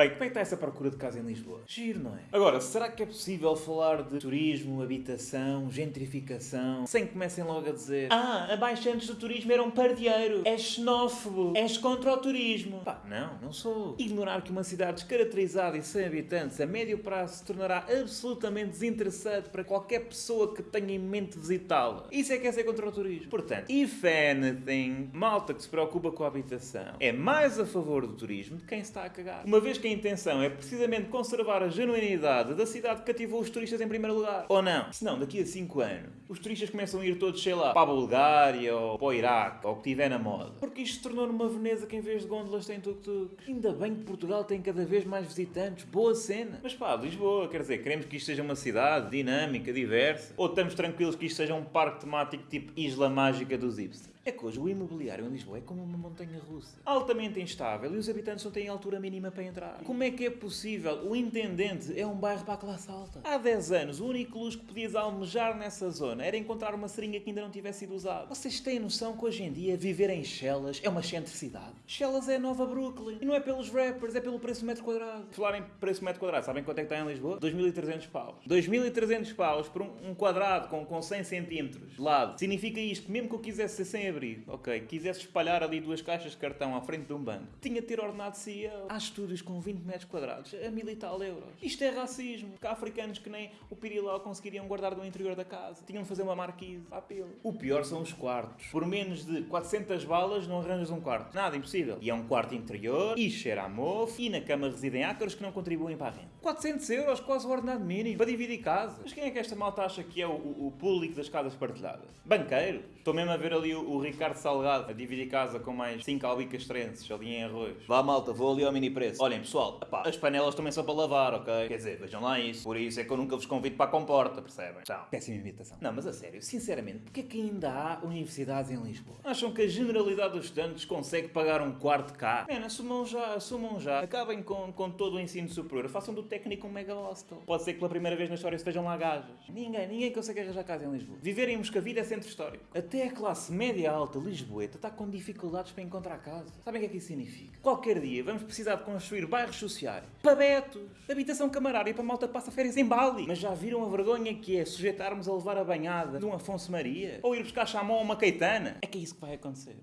Bem, como é que está essa procura de casa em Lisboa? Giro, não é? Agora, será que é possível falar de turismo, habitação, gentrificação, sem que comecem logo a dizer Ah, abaixantes do turismo eram um pardieiro, és xenófobo, és contra o turismo. Pá, não, não sou. Ignorar que uma cidade descaracterizada e sem habitantes a médio prazo se tornará absolutamente desinteressante para qualquer pessoa que tenha em mente visitá-la. Isso é que é ser contra o turismo. Portanto, if anything, malta que se preocupa com a habitação é mais a favor do turismo de quem se está a cagar. Uma vez que intenção é precisamente conservar a genuinidade da cidade que cativou os turistas em primeiro lugar. Ou não? Senão, daqui a 5 anos, os turistas começam a ir todos, sei lá, para a Bulgária ou para o Iraque, ou o que tiver na moda. Porque isto se tornou numa Veneza que em vez de gôndolas tem tuk-tuk. Ainda bem que Portugal tem cada vez mais visitantes. Boa cena. Mas pá, Lisboa, quer dizer, queremos que isto seja uma cidade dinâmica, diversa? Ou estamos tranquilos que isto seja um parque temático tipo Isla Mágica dos hipsters? É que hoje o imobiliário em Lisboa é como uma montanha russa. Altamente instável e os habitantes não têm altura mínima para entrar. Como é que é possível? O Intendente é um bairro para a classe alta. Há 10 anos, o único luz que podias almejar nessa zona era encontrar uma seringa que ainda não tivesse sido usada. Vocês têm noção que hoje em dia viver em Shellas é uma excentricidade? Shellas é a nova Brooklyn. E não é pelos rappers, é pelo preço do metro quadrado. Falar em preço do metro quadrado, sabem quanto é que está em Lisboa? 2.300 paus. 2.300 paus por um, um quadrado com, com 100 centímetros de lado. Significa isto, mesmo que eu quisesse ser 100 abrigo, Ok, quisesse espalhar ali duas caixas de cartão à frente de um banco, tinha de ter ordenado CIA Há estúdios com 20 metros quadrados, a mil e tal euros. Isto é racismo. Cá africanos que nem o pirilau conseguiriam guardar do interior da casa. Tinham de fazer uma marquise à pelo. O pior são os quartos. Por menos de 400 balas não arranjas um quarto. Nada, impossível. E é um quarto interior, e cheira a mofo, e na cama residem ácaros que não contribuem para a renda. 400 euros, quase o ordenado mínimo, para dividir casas. Mas quem é que esta malta acha que é o, o, público das casas partilhadas? Banqueiro. Estou mesmo a ver ali o, o Ricardo Salgado a dividir casa com mais 5 albicas trenses ali em arroz. Vá malta, vou ali ao mini preço. Olhem pessoal, epá, as panelas também são para lavar, ok? Quer dizer, vejam lá isso. Por isso é que eu nunca vos convido para a comporta, percebem? Tchau. Péssima imitação. Não, mas a sério, sinceramente, porque é que ainda há universidades em Lisboa? Acham que a generalidade dos estudantes consegue pagar um quarto cá? Man, assumam já, assumam já. Acabem com, com todo o ensino superior. Façam do técnico um mega hostel. Pode ser que pela primeira vez na história estejam lá gajas. Ninguém, ninguém consegue arranjar casa em Lisboa. Viver em Moscavide é centro histórico. Até a classe média alta lisboeta está com dificuldades para encontrar casa. Sabem o que é que isso significa? Qualquer dia vamos precisar de construir bairros sociais, pabetos, habitação camarária para malta passa férias em Bali. Mas já viram a vergonha que é sujeitarmos a levar a banhada de um Afonso Maria? Ou ir buscar chamão a uma Caetana? É que é isso que vai acontecer.